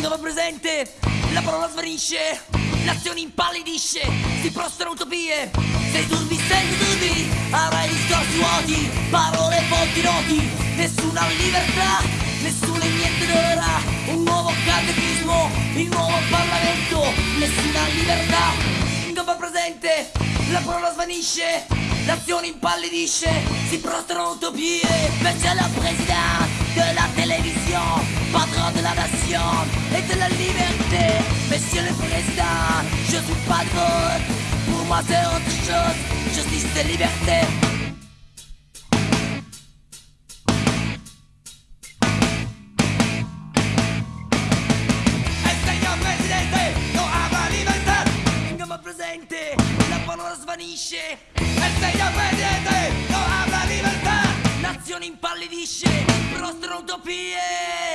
Dove presente, la parola svanisce, l'azione impallidisce, si prostrano utopie. Sei turbi, sei turbi, avrai discorsi vuoti, parole fonti noti, nessuna libertà, nessuno e niente d'ora, un nuovo catechismo, il nuovo Parlamento, nessuna libertà. Dove presente, la parola svanisce, l'azione impallidisce, si prostrano utopie. Monsieur le Président de la télévision, patron de la pas de vote, pour moi c'est autre chose, justice et liberté. Presente, la parola svanisce, El señor presidente no habla libertad. l'azione impallidisce, prostrano utopie.